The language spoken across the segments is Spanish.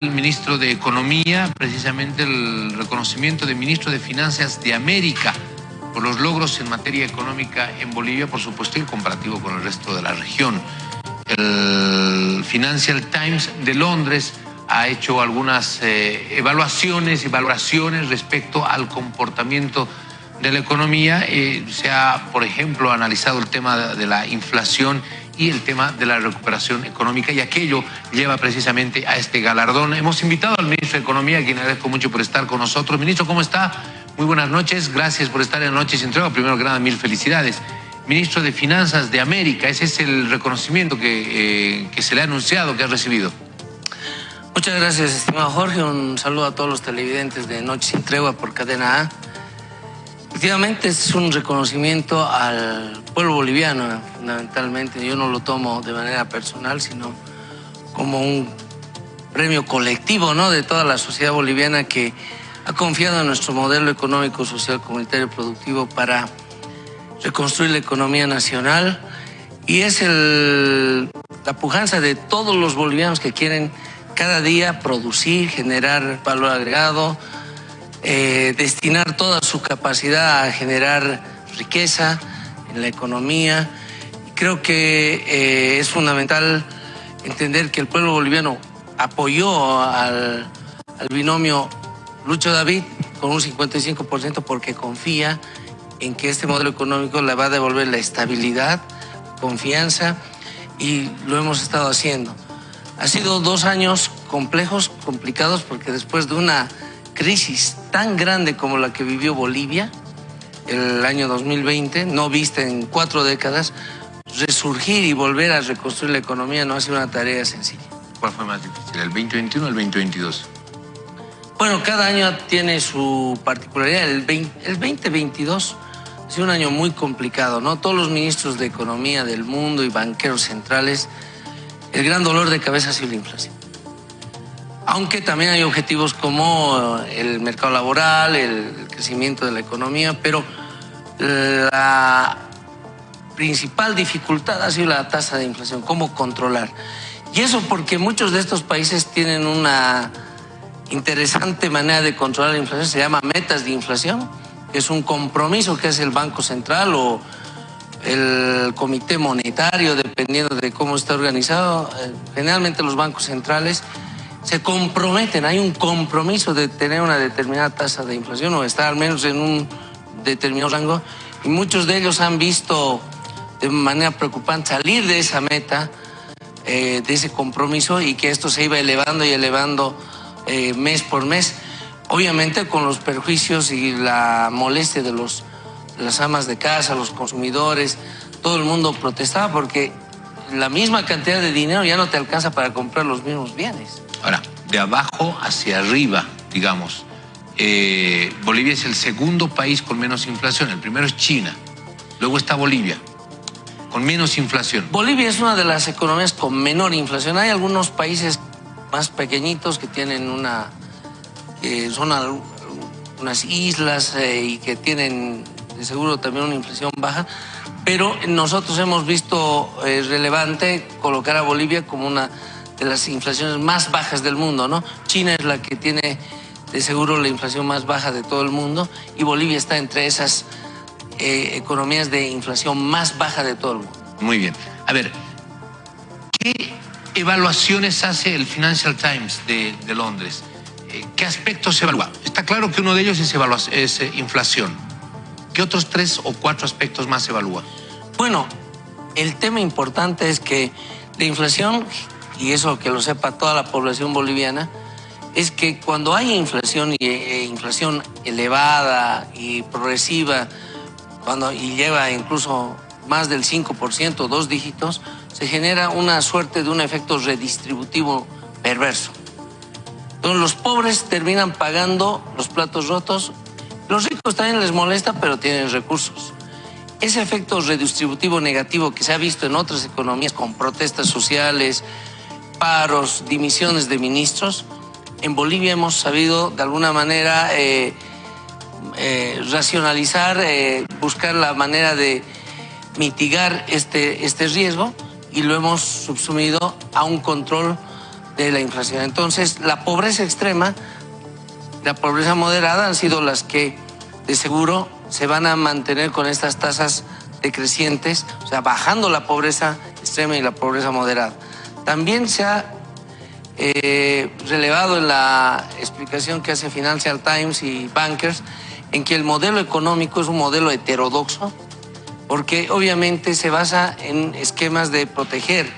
el ministro de Economía, precisamente el reconocimiento de ministro de Finanzas de América por los logros en materia económica en Bolivia, por supuesto, el comparativo con el resto de la región. El Financial Times de Londres ha hecho algunas eh, evaluaciones y valoraciones respecto al comportamiento de la economía. Eh, se ha, por ejemplo, analizado el tema de la inflación y el tema de la recuperación económica y aquello lleva precisamente a este galardón. Hemos invitado al ministro de Economía, a quien agradezco mucho por estar con nosotros. Ministro, ¿cómo está? Muy buenas noches, gracias por estar en Noches Entrega. Primero que nada, mil felicidades. Ministro de Finanzas de América, ese es el reconocimiento que, eh, que se le ha anunciado, que ha recibido. Muchas gracias, estimado Jorge. Un saludo a todos los televidentes de Noches sin Tregua por Cadena A. Efectivamente, es un reconocimiento al pueblo boliviano, fundamentalmente. Yo no lo tomo de manera personal, sino como un premio colectivo ¿no? de toda la sociedad boliviana que ha confiado en nuestro modelo económico, social, comunitario, productivo para reconstruir la economía nacional. Y es el, la pujanza de todos los bolivianos que quieren cada día producir, generar valor agregado, eh, destinar toda su capacidad a generar riqueza la economía. Creo que eh, es fundamental entender que el pueblo boliviano apoyó al, al binomio Lucho David con un 55% porque confía en que este modelo económico le va a devolver la estabilidad, confianza y lo hemos estado haciendo. Ha sido dos años complejos, complicados, porque después de una crisis tan grande como la que vivió Bolivia el año 2020, no vista en cuatro décadas, resurgir y volver a reconstruir la economía no ha sido una tarea sencilla. ¿Cuál fue más difícil, el 2021 o el 2022? Bueno, cada año tiene su particularidad. El, 20, el 2022 ha sido un año muy complicado, ¿no? Todos los ministros de Economía del mundo y banqueros centrales el gran dolor de cabeza ha sido la inflación. Aunque también hay objetivos como el mercado laboral, el crecimiento de la economía, pero la principal dificultad ha sido la tasa de inflación, cómo controlar. Y eso porque muchos de estos países tienen una interesante manera de controlar la inflación, se llama metas de inflación, que es un compromiso que hace el Banco Central o el comité monetario, dependiendo de cómo está organizado, eh, generalmente los bancos centrales se comprometen, hay un compromiso de tener una determinada tasa de inflación o estar al menos en un determinado rango y muchos de ellos han visto de manera preocupante salir de esa meta, eh, de ese compromiso y que esto se iba elevando y elevando eh, mes por mes, obviamente con los perjuicios y la molestia de los las amas de casa, los consumidores, todo el mundo protestaba porque la misma cantidad de dinero ya no te alcanza para comprar los mismos bienes. Ahora, de abajo hacia arriba, digamos, eh, Bolivia es el segundo país con menos inflación, el primero es China, luego está Bolivia, con menos inflación. Bolivia es una de las economías con menor inflación. Hay algunos países más pequeñitos que tienen una, son unas islas eh, y que tienen de seguro también una inflación baja, pero nosotros hemos visto eh, relevante colocar a Bolivia como una de las inflaciones más bajas del mundo, ¿no? China es la que tiene de seguro la inflación más baja de todo el mundo y Bolivia está entre esas eh, economías de inflación más baja de todo el mundo. Muy bien. A ver, ¿qué evaluaciones hace el Financial Times de, de Londres? Eh, ¿Qué aspectos se evalúa? Está claro que uno de ellos es, es inflación ¿Qué otros tres o cuatro aspectos más se evalúan? Bueno, el tema importante es que la inflación, y eso que lo sepa toda la población boliviana, es que cuando hay inflación y e inflación elevada y progresiva, cuando y lleva incluso más del 5%, dos dígitos, se genera una suerte de un efecto redistributivo perverso. Entonces los pobres terminan pagando los platos rotos los ricos también les molesta, pero tienen recursos. Ese efecto redistributivo negativo que se ha visto en otras economías con protestas sociales, paros, dimisiones de ministros, en Bolivia hemos sabido de alguna manera eh, eh, racionalizar, eh, buscar la manera de mitigar este, este riesgo y lo hemos subsumido a un control de la inflación. Entonces, la pobreza extrema, la pobreza moderada han sido las que de seguro se van a mantener con estas tasas decrecientes, o sea, bajando la pobreza extrema y la pobreza moderada. También se ha eh, relevado en la explicación que hace Financial Times y Bankers en que el modelo económico es un modelo heterodoxo, porque obviamente se basa en esquemas de proteger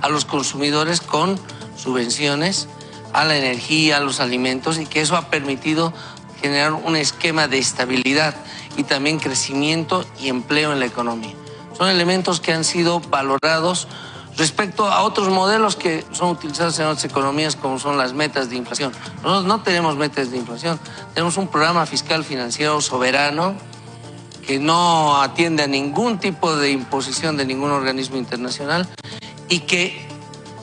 a los consumidores con subvenciones a la energía, a los alimentos, y que eso ha permitido generar un esquema de estabilidad y también crecimiento y empleo en la economía. Son elementos que han sido valorados respecto a otros modelos que son utilizados en otras economías como son las metas de inflación. Nosotros no tenemos metas de inflación, tenemos un programa fiscal financiero soberano que no atiende a ningún tipo de imposición de ningún organismo internacional y que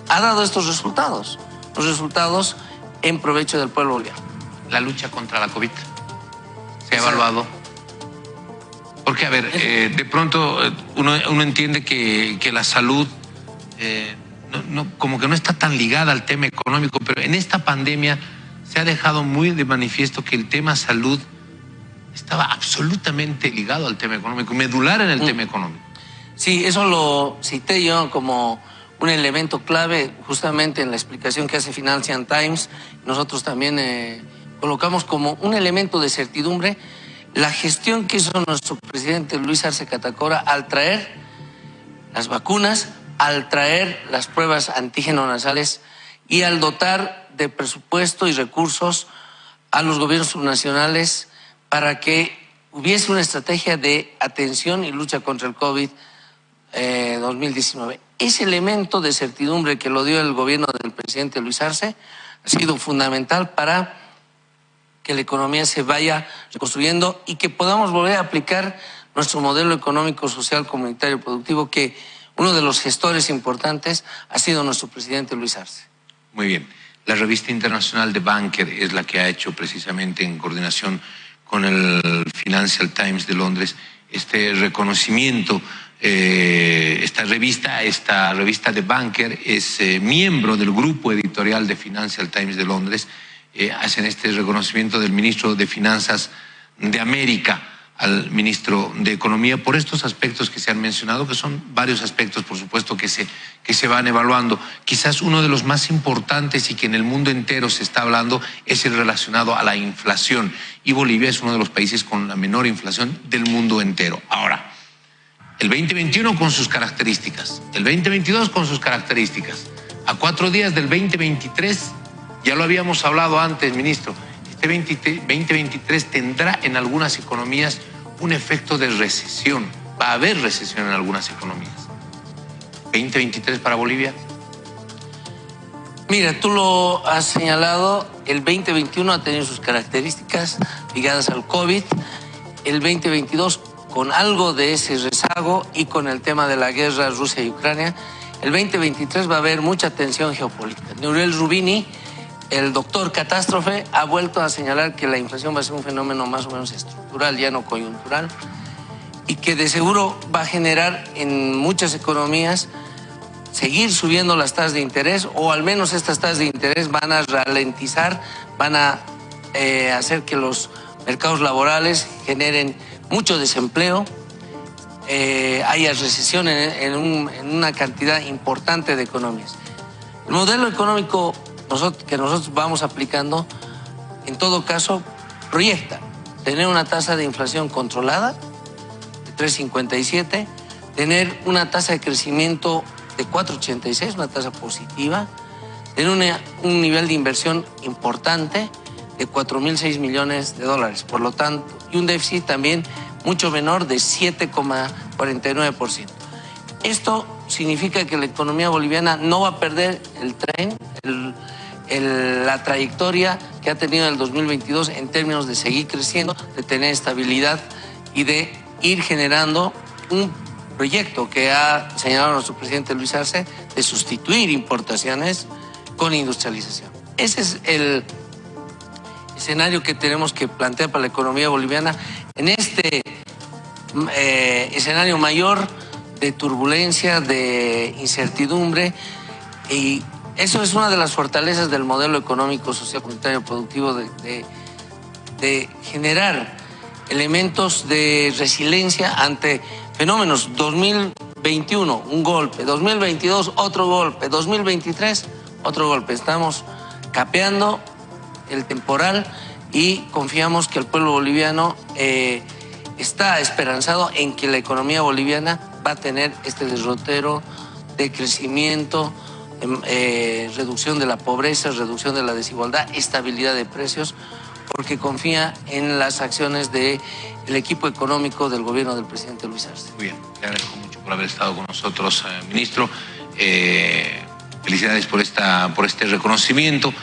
ha dado estos resultados, los resultados en provecho del pueblo boliviano. La lucha contra la COVID se ha evaluado. Porque, a ver, eh, de pronto eh, uno, entiende que, que la salud eh, no, como que no está tan ligada al tema económico, pero en esta pandemia se ha dejado muy de manifiesto que el tema salud estaba absolutamente ligado al tema económico, medular en el mm. tema económico. Sí, eso lo cité yo como un elemento clave justamente en la explicación que hace Financial Times. Nosotros también eh, colocamos como un elemento de certidumbre la gestión que hizo nuestro presidente Luis Arce Catacora al traer las vacunas al traer las pruebas antígeno nasales y al dotar de presupuesto y recursos a los gobiernos subnacionales para que hubiese una estrategia de atención y lucha contra el COVID 2019. Eh, Ese elemento de certidumbre que lo dio el gobierno del presidente Luis Arce ha sido fundamental para que la economía se vaya reconstruyendo y que podamos volver a aplicar nuestro modelo económico, social, comunitario, productivo que uno de los gestores importantes ha sido nuestro presidente Luis Arce. Muy bien. La revista internacional de Banker es la que ha hecho precisamente en coordinación con el Financial Times de Londres este reconocimiento. Eh, esta revista, esta revista de Banker es eh, miembro del grupo editorial de Financial Times de Londres. Eh, hacen este reconocimiento del ministro de Finanzas de América al ministro de Economía por estos aspectos que se han mencionado, que son varios aspectos, por supuesto, que se, que se van evaluando. Quizás uno de los más importantes y que en el mundo entero se está hablando es el relacionado a la inflación. Y Bolivia es uno de los países con la menor inflación del mundo entero. Ahora, el 2021 con sus características, el 2022 con sus características. A cuatro días del 2023, ya lo habíamos hablado antes, ministro, 2023 tendrá en algunas economías un efecto de recesión. Va a haber recesión en algunas economías. 2023 para Bolivia. Mira, tú lo has señalado, el 2021 ha tenido sus características ligadas al COVID, el 2022 con algo de ese rezago y con el tema de la guerra Rusia y Ucrania, el 2023 va a haber mucha tensión geopolítica. Neurel Rubini, el doctor Catástrofe ha vuelto a señalar que la inflación va a ser un fenómeno más o menos estructural, ya no coyuntural, y que de seguro va a generar en muchas economías seguir subiendo las tasas de interés, o al menos estas tasas de interés van a ralentizar, van a eh, hacer que los mercados laborales generen mucho desempleo, eh, haya recesión en, en una cantidad importante de economías. El modelo económico que nosotros vamos aplicando, en todo caso, proyecta tener una tasa de inflación controlada de 3,57, tener una tasa de crecimiento de 4,86, una tasa positiva, tener un nivel de inversión importante de 4.006 millones de dólares, por lo tanto, y un déficit también mucho menor de 7,49%. Esto significa que la economía boliviana no va a perder el tren, el, la trayectoria que ha tenido el 2022 en términos de seguir creciendo, de tener estabilidad y de ir generando un proyecto que ha señalado nuestro presidente Luis Arce de sustituir importaciones con industrialización. Ese es el escenario que tenemos que plantear para la economía boliviana en este eh, escenario mayor de turbulencia, de incertidumbre y Eso es una de las fortalezas del modelo económico, social, comunitario, productivo de, generar elementos de resiliencia ante fenómenos. 2021, un golpe. 2022, otro golpe. 2023, otro golpe. Estamos capeando el temporal y confiamos que el pueblo boliviano eh, está esperanzado en que la economía boliviana va a tener este derrotero de crecimiento, eh, reducción de la pobreza, reducción de la desigualdad, estabilidad de precios, porque confía en las acciones del equipo económico del gobierno del presidente Luis Arce. Muy bien, le agradezco mucho por haber estado con nosotros, eh, ministro. Eh, felicidades por, esta, por este reconocimiento.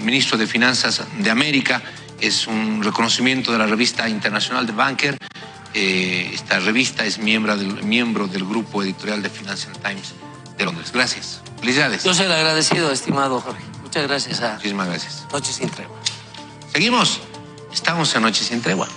Ministro de Finanzas de América, es un reconocimiento de la revista internacional de Banker. Esta revista es miembro del grupo editorial de Financial Times de Londres. Gracias. Felicidades. Yo soy el agradecido, estimado Jorge. Muchas gracias a Muchísimas gracias. Noche Sin Tregua. Seguimos. Estamos en Noche Sin Tregua.